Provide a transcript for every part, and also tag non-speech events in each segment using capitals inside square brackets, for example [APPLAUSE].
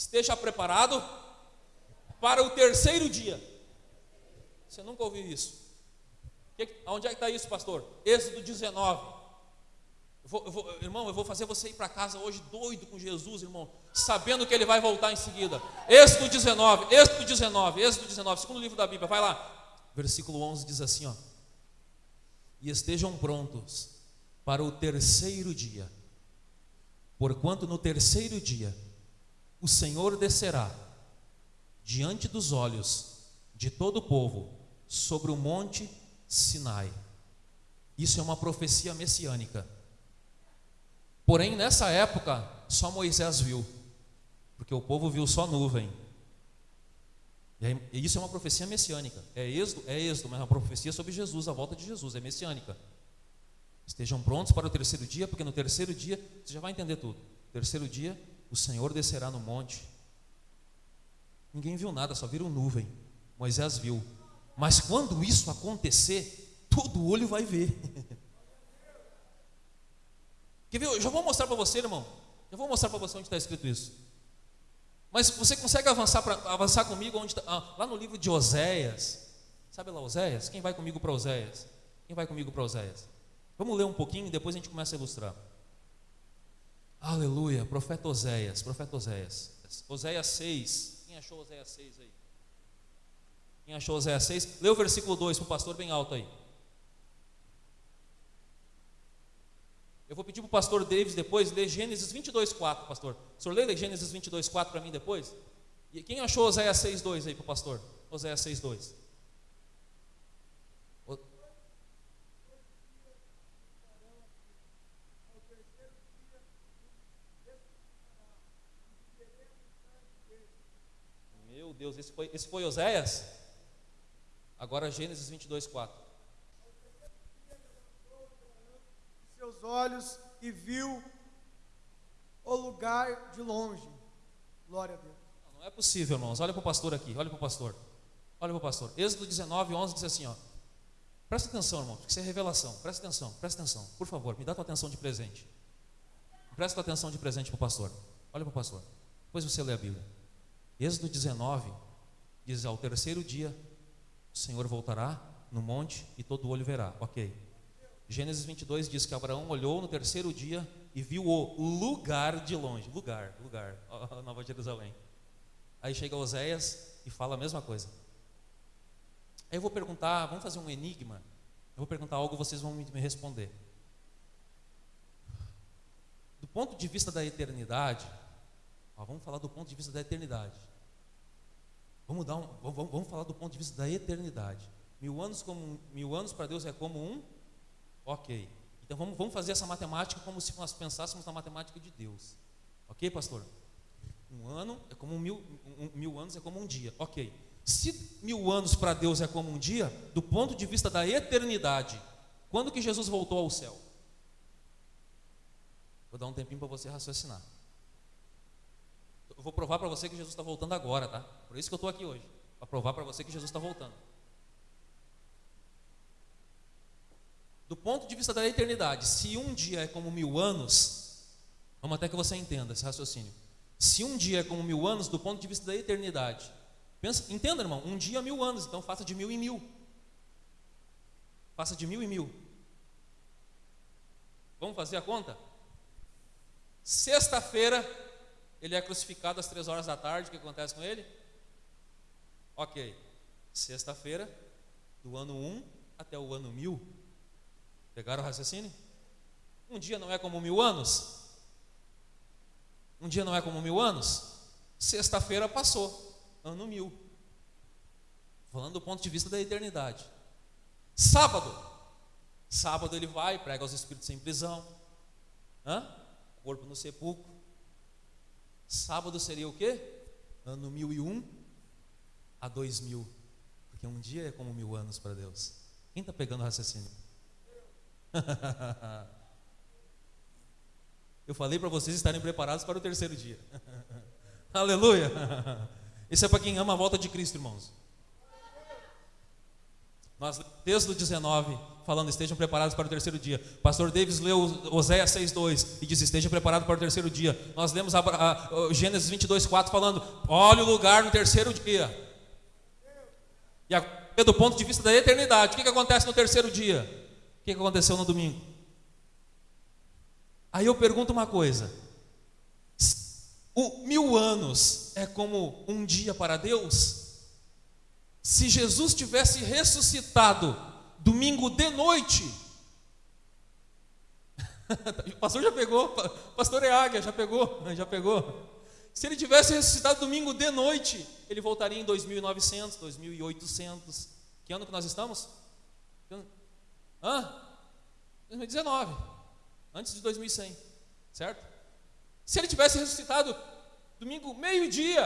esteja preparado para o terceiro dia. Você nunca ouviu isso? onde é que está isso, pastor? Êxodo 19. Eu vou, eu vou, irmão, eu vou fazer você ir para casa hoje doido com Jesus, irmão, sabendo que ele vai voltar em seguida. Êxodo 19, Êxodo 19, Êxodo 19, segundo livro da Bíblia, vai lá. Versículo 11 diz assim, ó. E estejam prontos para o terceiro dia, porquanto no terceiro dia o Senhor descerá diante dos olhos de todo o povo sobre o monte Sinai. Isso é uma profecia messiânica. Porém, nessa época, só Moisés viu, porque o povo viu só nuvem. E isso é uma profecia messiânica. É êxodo, é êxodo, mas é uma profecia sobre Jesus, a volta de Jesus, é messiânica. Estejam prontos para o terceiro dia, porque no terceiro dia, você já vai entender tudo. Terceiro dia, o Senhor descerá no monte. Ninguém viu nada, só viram nuvem. Moisés viu. Mas quando isso acontecer, todo olho vai ver. [LAUGHS] Quer ver? Eu já vou mostrar para você, irmão. Eu vou mostrar para você onde está escrito isso. Mas você consegue avançar, pra, avançar comigo onde tá, ah, lá no livro de Oséias. Sabe lá Oséias? Quem vai comigo para Oséias? Quem vai comigo para Oséias? Vamos ler um pouquinho e depois a gente começa a ilustrar. Aleluia, profeta Oséias, profeta Oséias. Oséias 6. Quem achou Oséias 6 aí? Quem achou Oséias 6? Lê o versículo 2 para o pastor bem alto aí. Eu vou pedir para o pastor Davis depois ler Gênesis 22, 4, pastor. O senhor lê Gênesis 22, 4 para mim depois? E quem achou Oséias 6, 2 aí para o pastor? Oséias 6, 2. Meu Deus, esse foi, esse foi Oséias? Agora Gênesis 22, 4. seus olhos e viu o lugar de longe. Glória a Deus. Não, não é possível, irmãos. Olha para o pastor aqui, olha para o pastor. Olha para o pastor. Êxodo 19, 11 diz assim: ó. Presta atenção, irmão, porque isso é revelação. Presta atenção, presta atenção. Por favor, me dá tua atenção de presente. Presta tua atenção de presente para o pastor. Olha para o pastor. Depois você lê a Bíblia. Êxodo 19 diz: Ao terceiro dia, o Senhor voltará no monte e todo olho verá. Ok. Gênesis 22 diz que Abraão olhou no terceiro dia e viu o lugar de longe. Lugar, lugar, Nova Jerusalém. Aí chega Oséias e fala a mesma coisa. Aí eu vou perguntar, vamos fazer um enigma. Eu vou perguntar algo, vocês vão me responder. Do ponto de vista da eternidade, ó, vamos falar do ponto de vista da eternidade. Vamos, dar um, vamos, vamos falar do ponto de vista da eternidade. Mil anos, como, mil anos para Deus é como um Ok. Então vamos, vamos fazer essa matemática como se nós pensássemos na matemática de Deus. Ok, pastor? Um ano é como um mil, um, mil anos é como um dia. Ok. Se mil anos para Deus é como um dia, do ponto de vista da eternidade, quando que Jesus voltou ao céu? Vou dar um tempinho para você raciocinar. Eu vou provar para você que Jesus está voltando agora, tá? Por isso que eu estou aqui hoje. Para provar para você que Jesus está voltando. do ponto de vista da eternidade, se um dia é como mil anos, vamos até que você entenda esse raciocínio. Se um dia é como mil anos, do ponto de vista da eternidade, pensa, entenda, irmão, um dia é mil anos, então faça de mil em mil. Faça de mil em mil. Vamos fazer a conta? Sexta-feira, ele é crucificado às três horas da tarde, o que acontece com ele? Ok. Sexta-feira, do ano 1 um até o ano 1000, Pegaram o raciocínio? Um dia não é como mil anos? Um dia não é como mil anos? Sexta-feira passou, ano mil. Falando do ponto de vista da eternidade. Sábado. Sábado ele vai, prega os espíritos em prisão. Hã? Corpo no sepulcro. Sábado seria o quê? Ano mil e um a dois mil. Porque um dia é como mil anos para Deus. Quem está pegando o raciocínio? [LAUGHS] Eu falei para vocês estarem preparados para o terceiro dia. [LAUGHS] Aleluia! [LAUGHS] Isso é para quem ama a volta de Cristo, irmãos. Nós, texto 19, falando, estejam preparados para o terceiro dia. Pastor Davis leu Oséias 6,2 e diz: Estejam preparados para o terceiro dia. Nós lemos a, a, a Gênesis 22,4 falando: Olha o lugar no terceiro dia. E a, do ponto de vista da eternidade, o que, que acontece no terceiro dia? O que, que aconteceu no domingo? Aí eu pergunto uma coisa: o mil anos é como um dia para Deus? Se Jesus tivesse ressuscitado domingo de noite, [LAUGHS] o pastor já pegou, pastor é águia, já pegou, [LAUGHS] já pegou. Se ele tivesse ressuscitado domingo de noite, ele voltaria em 2900, 2800. Que ano que nós estamos? Hã? 2019, antes de 2100, certo? Se ele tivesse ressuscitado domingo meio-dia,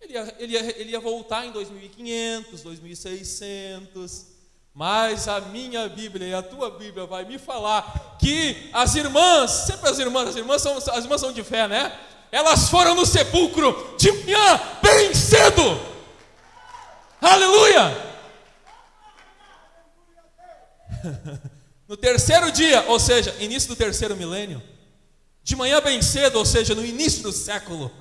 ele ia, ele, ia, ele ia voltar em 2500, 2600. Mas a minha Bíblia e a tua Bíblia vai me falar que as irmãs, sempre as irmãs, as irmãs são, as irmãs são de fé, né? Elas foram no sepulcro de manhã, bem cedo. Aleluia! [LAUGHS] No terceiro dia, ou seja, início do terceiro milênio, de manhã bem cedo, ou seja, no início do século,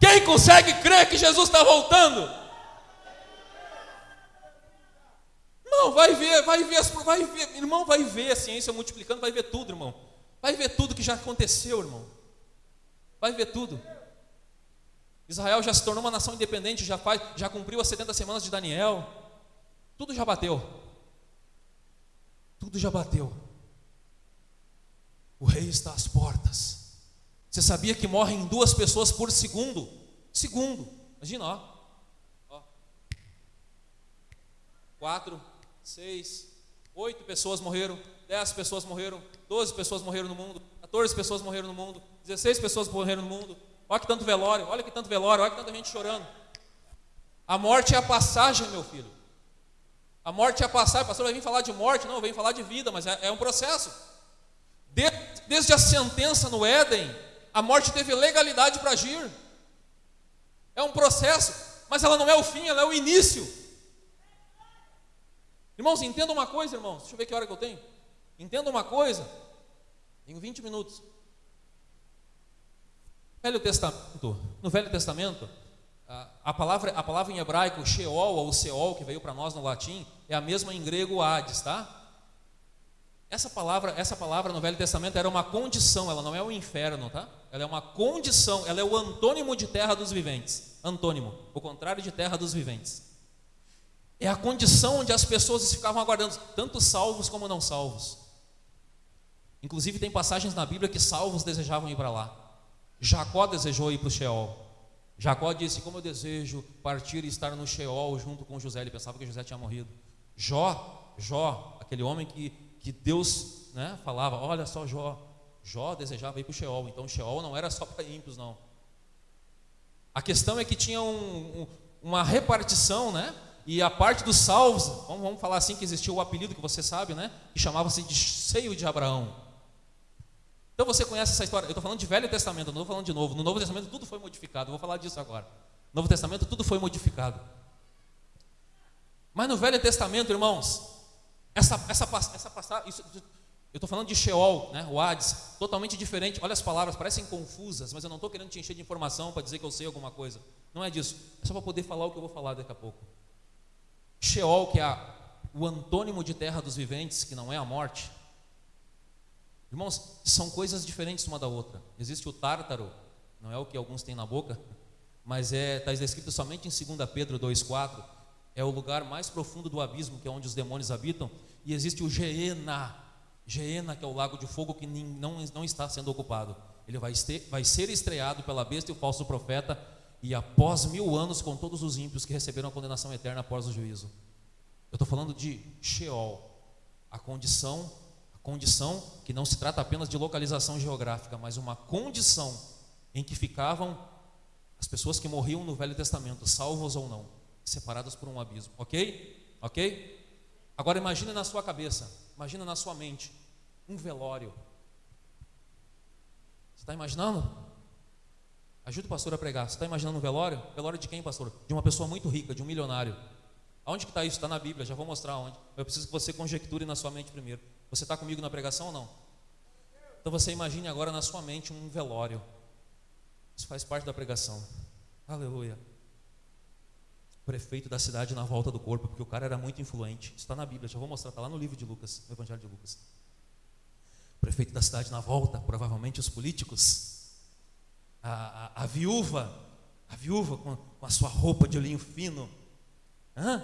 quem consegue crer que Jesus está voltando? Irmão, vai ver, vai ver, vai ver, irmão, vai ver a ciência multiplicando, vai ver tudo, irmão. Vai ver tudo que já aconteceu, irmão. Vai ver tudo. Israel já se tornou uma nação independente, já faz, já cumpriu as 70 semanas de Daniel. Tudo já bateu. Tudo já bateu. O rei está às portas. Você sabia que morrem duas pessoas por segundo? Segundo. Imagina, ó. ó. Quatro, seis, oito pessoas morreram, dez pessoas morreram, doze pessoas morreram no mundo, 14 pessoas morreram no mundo, 16 pessoas morreram no mundo. Olha que tanto velório, olha que tanto velório, olha que tanta gente chorando. A morte é a passagem, meu filho. A morte é a passagem. O pastor vai vir falar de morte, não, vem falar de vida, mas é, é um processo. desde a sentença no Éden, a morte teve legalidade para agir. É um processo, mas ela não é o fim, ela é o início. Irmãos, entenda uma coisa, irmãos. Deixa eu ver que hora que eu tenho. Entenda uma coisa. Tenho 20 minutos. Velho Testamento, no Velho Testamento, a palavra, a palavra em hebraico Sheol ou Seol, que veio para nós no latim, é a mesma em grego Hades, tá? Essa palavra, essa palavra no Velho Testamento era uma condição, ela não é o inferno, tá? Ela é uma condição, ela é o antônimo de terra dos viventes. Antônimo, o contrário de terra dos viventes. É a condição onde as pessoas ficavam aguardando, tanto salvos como não salvos. Inclusive tem passagens na Bíblia que salvos desejavam ir para lá. Jacó desejou ir para o Sheol. Jacó disse: Como eu desejo partir e estar no Sheol junto com José. Ele pensava que José tinha morrido. Jó, Jó, aquele homem que que Deus né, falava: olha só, Jó, Jó desejava ir para o Sheol, então Sheol não era só [LAUGHS] para ímpios, não. A questão é que tinha um, um, uma repartição, né? E a parte dos salvos, vamos, falar assim que existia o apelido que você sabe, né? Que chamava-se de seio de Abraão. Então você conhece essa história. Eu estou falando de Velho Testamento, não estou falando de Novo. No Novo Testamento tudo foi modificado. Eu vou falar disso agora. No Novo Testamento tudo foi modificado. Mas no Velho Testamento, irmãos, essa, essa, essa passagem, eu estou falando de Sheol, né, o Hades, totalmente diferente. Olha as palavras, parecem confusas, mas eu não estou querendo te encher de informação para dizer que eu sei alguma coisa. Não é disso. É só para poder falar o que eu vou falar daqui a pouco. Sheol, que é o antônimo de terra dos viventes, que não é a morte. Irmãos, são coisas diferentes uma da outra. Existe o tártaro, não é o que alguns têm na boca, mas é está escrito somente em 2 Pedro 2,4 é o lugar mais profundo do abismo, que é onde os demônios habitam, e existe o Geena, Geena, que é o lago de fogo que não, não está sendo ocupado. Ele vai, este, vai ser estreado pela besta e o falso profeta, e após mil anos, com todos os ímpios que receberam a condenação eterna após o juízo. Eu estou falando de Sheol, a condição, a condição que não se trata apenas de localização geográfica, mas uma condição em que ficavam as pessoas que morriam no Velho Testamento, salvos ou não separados por um abismo, ok? Ok? Agora imagine na sua cabeça, imagina na sua mente, um velório. Você está imaginando? Ajuda o pastor a pregar. Você está imaginando um velório? Velório de quem, pastor? De uma pessoa muito rica, de um milionário. Aonde que está isso? Está na Bíblia, já vou mostrar onde. Eu preciso que você conjecture na sua mente primeiro. Você está comigo na pregação ou não? Então você imagine agora na sua mente um velório. Isso faz parte da pregação. Aleluia. Prefeito da cidade na volta do corpo, porque o cara era muito influente. Isso está na Bíblia, já vou mostrar, está lá no livro de Lucas, no Evangelho de Lucas. Prefeito da cidade na volta, provavelmente os políticos. A, a, viúva, a viúva com, com, a sua roupa de linho fino. Hã?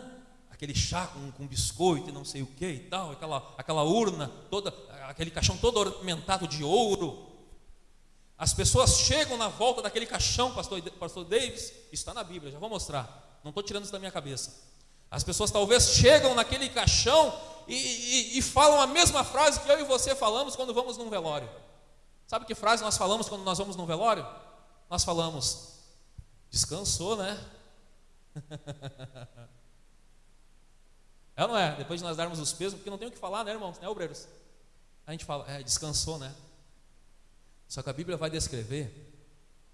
Aquele chá com, com biscoito e não sei o que e tal, aquela, aquela urna, toda, aquele caixão todo ornamentado de ouro. As pessoas chegam na volta daquele caixão, pastor, pastor Davis, está na Bíblia, já vou mostrar. Não estou tirando isso da minha cabeça. As pessoas talvez chegam naquele caixão e, e, e, falam a mesma frase que eu e você falamos quando vamos num velório. Sabe que frase nós falamos quando nós vamos num velório? Nós falamos, descansou, né? é ou não é? Depois de nós darmos os pesos, porque não tem o que falar, né, irmãos? Né, obreiros? A gente fala, é, descansou, né? Só que a Bíblia vai descrever,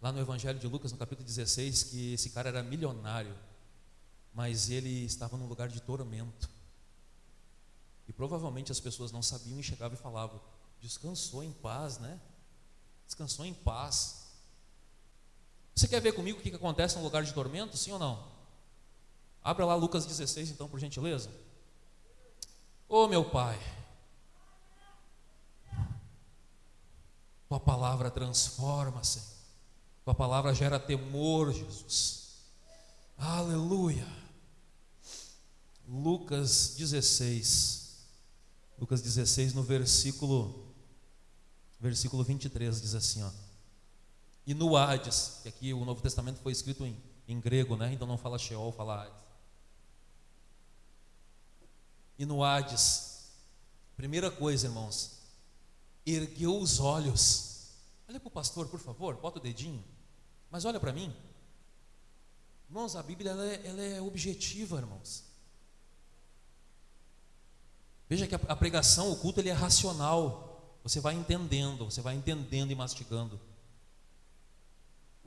lá no Evangelho de Lucas, no capítulo 16, que esse cara era milionário mas ele estava num lugar de tormento. E provavelmente as pessoas não sabiam e chegavam e falavam: descansou em paz, né? Descansou em paz. Você quer ver comigo o que acontece no lugar de tormento, sim ou não? Abra lá Lucas 16, então, por gentileza. Ô oh, meu Pai, Tua palavra transforma, Senhor. Tua palavra gera temor, Jesus. Aleluia. Lucas 16. Lucas 16, no versículo, versículo 23, diz assim: ó, E no Hades, que aqui o Novo Testamento foi escrito em, em grego, né? então não fala Sheol, fala Hades. E no Hades, primeira coisa, irmãos, ergueu os olhos. Olha para o pastor, por favor, bota o dedinho. Mas olha para mim. Irmãos, a Bíblia ela é, ela é objetiva, irmãos. Veja que a, pregação, o culto, ele é racional. Você vai entendendo, você vai entendendo e mastigando.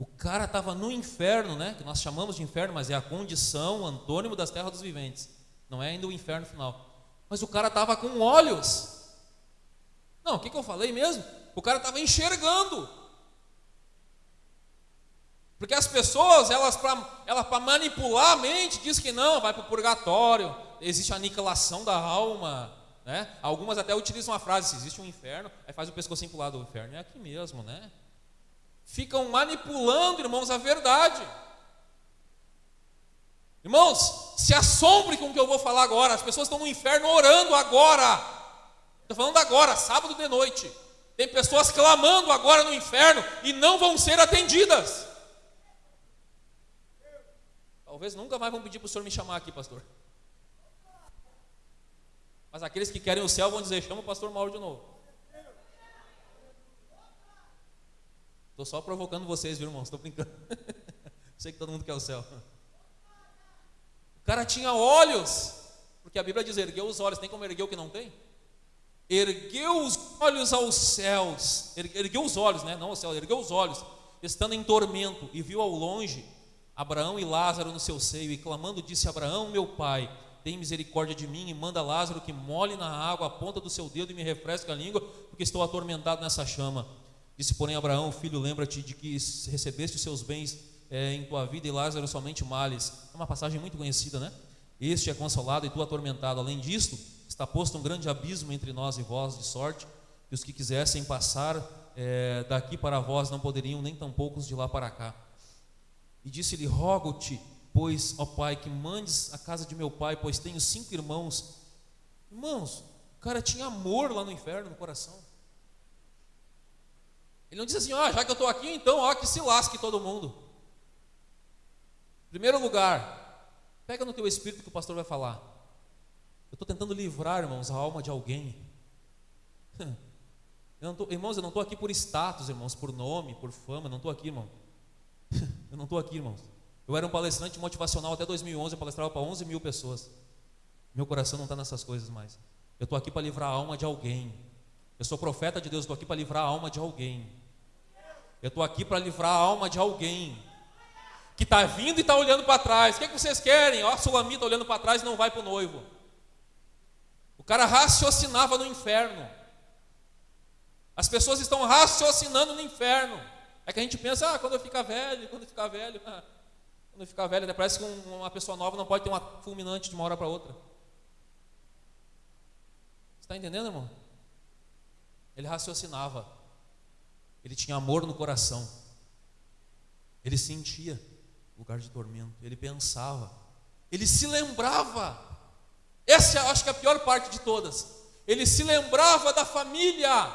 O cara estava no inferno, né? Que nós chamamos de inferno, mas é a condição, antônimo das terras dos viventes. Não é ainda o inferno final. Mas o cara estava com olhos. Não, o que, que eu falei mesmo? O cara estava enxergando. Porque as pessoas, elas para manipular a mente, diz que não, vai para o purgatório, existe a aniquilação da alma. Né? Algumas até utilizam a frase: se existe um inferno, aí faz o pescocinho para o lado do inferno. É aqui mesmo, né? Ficam manipulando, irmãos, a verdade. Irmãos, se assombre com o que eu vou falar agora. As pessoas estão no inferno orando agora. Estou falando agora, sábado de noite. Tem pessoas clamando agora no inferno e não vão ser atendidas. Talvez nunca mais vão pedir para o senhor me chamar aqui, pastor. Mas aqueles que querem o céu vão dizer: chama o pastor Mauro de novo. Estou só provocando vocês, viu, irmãos? Estou brincando. [LAUGHS] Sei que todo mundo quer o céu. O cara tinha olhos, porque a Bíblia diz: ergueu os olhos. Tem como erguer o que não tem? Ergueu os olhos aos céus. Ergueu os olhos, né? Não ao céu, ergueu os olhos, estando em tormento, e viu ao longe Abraão e Lázaro no seu seio, e clamando, disse: Abraão, meu pai tem misericórdia de mim e manda Lázaro que molhe na água a ponta do seu dedo e me refresque a língua, porque estou atormentado nessa chama. Disse, porém, Abraão, filho, lembra-te de que recebeste os seus bens é, em tua vida e Lázaro somente males. É uma passagem muito conhecida, né? Este é consolado e tu atormentado. Além disto, está posto um grande abismo entre nós e vós, de sorte que os que quisessem passar é, daqui para vós não poderiam, nem tampouco os de lá para cá. E disse-lhe: Rogo-te Pois, ó Pai, que mandes a casa de meu pai, pois tenho cinco irmãos. Irmãos, o cara tinha amor lá no inferno, no coração. Ele não disse assim, ah, já que eu estou aqui, então, ó, que se lasque todo mundo. Primeiro lugar, pega no teu espírito que o pastor vai falar. Eu estou tentando livrar, irmãos, a alma de alguém. [LAUGHS] Eu tô, irmãos, eu não estou aqui por status, irmãos, por nome, por fama, eu não estou aqui, irmão. [LAUGHS] Eu não estou aqui, irmãos. Eu era um palestrante motivacional até 2011, eu palestrava para 11 mil pessoas. Meu coração não está nessas coisas mais. Eu estou aqui para livrar a alma de alguém. Eu sou profeta de Deus, estou aqui para livrar a alma de alguém. Eu estou aqui para livrar a alma de alguém que está vindo e está olhando para trás. O que, é que vocês querem? Ó, a sulamita olhando para trás e não vai para o noivo. O cara raciocinava no inferno. As pessoas estão raciocinando no inferno. É que a gente pensa, ah, quando eu ficar velho, quando eu ficar velho, [LAUGHS] quando eu ficar velho, até parece que uma pessoa nova não pode ter uma fulminante de uma hora para outra. Está entendendo, irmão? Ele raciocinava. Ele tinha amor no coração. Ele sentia lugar de tormento. Ele pensava. Ele se lembrava. Essa eu acho que é a pior parte de todas. Ele se lembrava da família.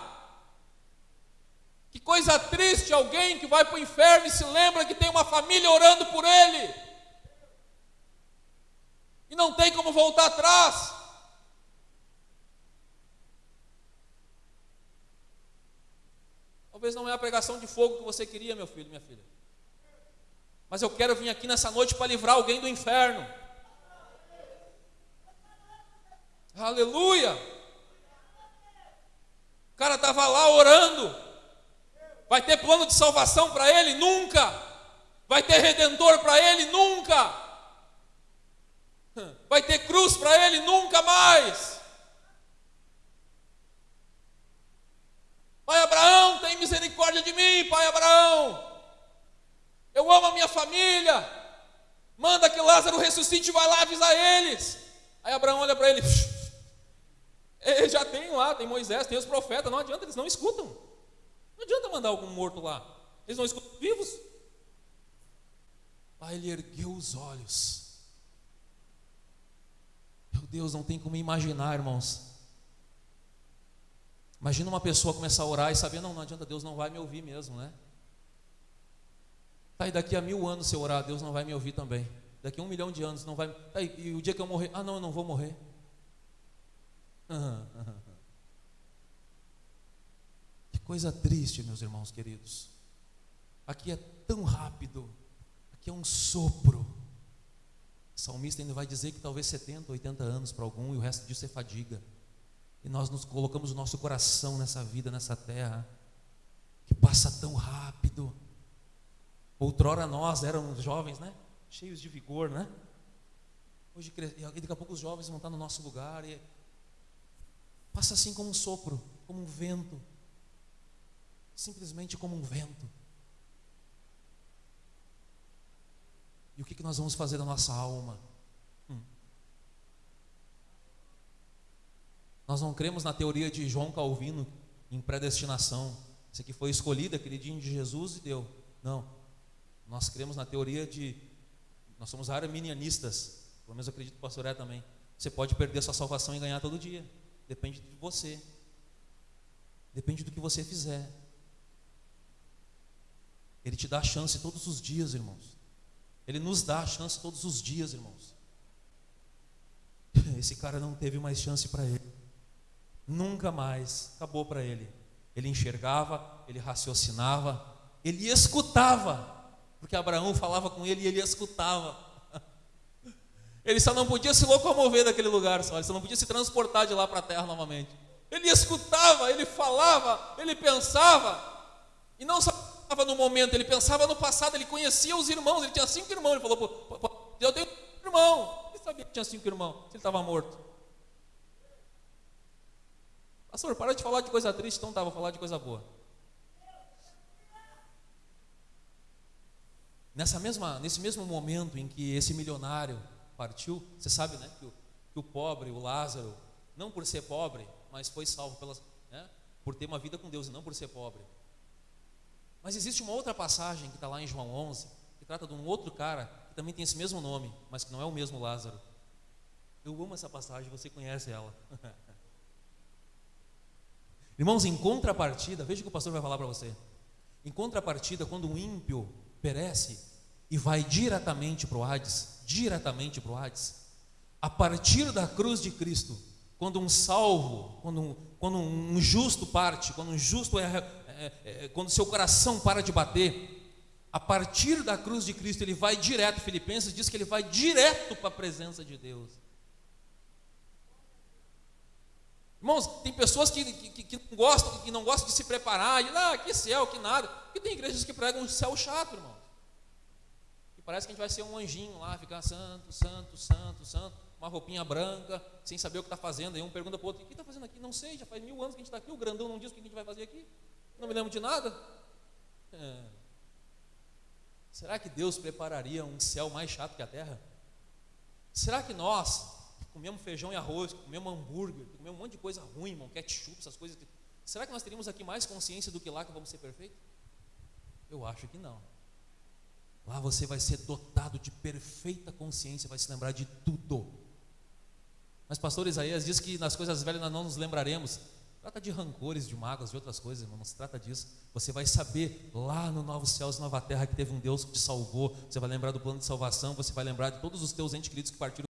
Que coisa triste alguém que vai para o inferno e se lembra que tem uma família orando por ele. E não tem como voltar atrás. Talvez não é a pregação de fogo que você queria, meu filho, minha filha. Mas eu quero vir aqui nessa noite para livrar alguém do inferno. Aleluia! O cara estava lá orando. Vai ter plano de salvação para ele? Nunca. Vai ter redentor para ele? Nunca. Vai ter cruz para ele? Nunca mais. Pai Abraão, tem misericórdia de mim, Pai Abraão. Eu amo a minha família. Manda que Lázaro ressuscite vai lá avisar eles. Aí Abraão olha para ele. [LAUGHS] Ele já tem lá, tem Moisés, tem os profetas. Não adianta, eles não escutam. Não adianta mandar algum morto lá. Eles não escutam vivos. Aí ele ergueu os olhos. Meu Deus, não tem como imaginar, irmãos. Imagina uma pessoa começar a orar e saber, não, não adianta, Deus não vai me ouvir mesmo, né? Tá, e daqui a mil anos se eu orar, Deus não vai me ouvir também. Daqui a um milhão de anos não vai. E o dia que eu morrer, ah não, eu não vou morrer. Que coisa triste, meus irmãos queridos. Aqui é tão rápido, aqui é um sopro. O salmista ainda vai dizer que talvez 70, 80 anos para algum e o resto disso é fadiga. E nós nos colocamos o nosso coração nessa vida, nessa terra, que passa tão rápido. Outrora nós éramos jovens, né? Cheios de vigor, né? Hoje, e daqui a pouco os jovens vão estar no nosso lugar e passa assim como um sopro, como um vento. Simplesmente como um vento. E o que, que nós vamos fazer da nossa alma? Nós não cremos na teoria de João Calvino em predestinação. Isso aqui foi escolhido, dia de Jesus e deu. Não. Nós cremos na teoria de. Nós somos arminianistas. Pelo menos eu acredito que o pastor é também. Você pode perder a sua salvação e ganhar todo dia. Depende de você. Depende do que você fizer. Ele te dá a chance todos os dias, irmãos. Ele nos dá a chance todos os dias, irmãos. [LAUGHS] Esse cara não teve mais chance para ele. Nunca mais acabou para ele. Ele enxergava, ele raciocinava, ele escutava, porque Abraão falava com ele e ele escutava. [LAUGHS] Ele só não podia se locomover daquele lugar, só, ele só não podia se transportar de lá para a terra novamente. Ele escutava, ele falava, ele pensava, e não só pensava no momento, ele pensava no passado, ele conhecia os irmãos, ele tinha cinco irmãos, ele falou: Eu tenho um irmão. Ele sabia que tinha cinco irmãos, se ele estava morto. Pastor, para de falar de coisa triste, então tá, vou falar de coisa boa. Nessa mesma, nesse mesmo momento em que esse milionário partiu, você sabe, né, que o, que o pobre, o Lázaro, não por ser pobre, mas foi salvo pelas, né, por ter uma vida com Deus e não por ser pobre. Mas existe uma outra passagem que está lá em João 11, que trata de um outro cara que também tem esse mesmo nome, mas que não é o mesmo Lázaro. Eu amo essa passagem, você conhece ela. [LAUGHS] Irmãos, em contrapartida, veja o que o pastor vai falar para você. Em contrapartida, quando um ímpio perece e vai diretamente para o Hades, diretamente para o Hades, a partir da cruz de Cristo, quando um salvo, quando um, quando um justo parte, quando um justo é, é, é, quando seu coração para de bater, a partir da cruz de Cristo ele vai direto. Filipenses diz que ele vai direto para a presença de Deus. Irmãos, tem pessoas que, que, que, não gostam, que não gostam de se preparar, e ah, que céu, que nada. Porque tem igrejas que pregam um céu chato, irmão. parece que a gente vai ser um anjinho lá, ficar santo, santo, santo, santo, uma roupinha branca, sem saber o que está fazendo. Aí um pergunta para o outro: o que está fazendo aqui? Não sei, já faz mil anos que a gente está aqui. O grandão não diz o que a gente vai fazer aqui. Não me lembro de nada. É. Será que Deus prepararia um céu mais chato que a terra? Será que nós, comemos feijão e arroz, que comemos hambúrguer, que comemos um monte de coisa ruim, irmão, ketchup, essas coisas, será que nós teríamos aqui mais consciência do que lá que vamos ser perfeitos? Eu acho que não. Lá você vai ser dotado de perfeita consciência, vai se lembrar de tudo. Mas pastor Isaías diz que nas coisas velhas nós não nos lembraremos. Trata de rancores, de mágoas, de outras coisas, irmão. Não se trata disso. Você vai saber lá no Novo Céus Nova Terra que teve um Deus que te salvou. Você vai lembrar do plano de salvação. Você vai lembrar de todos os teus entes queridos que partiram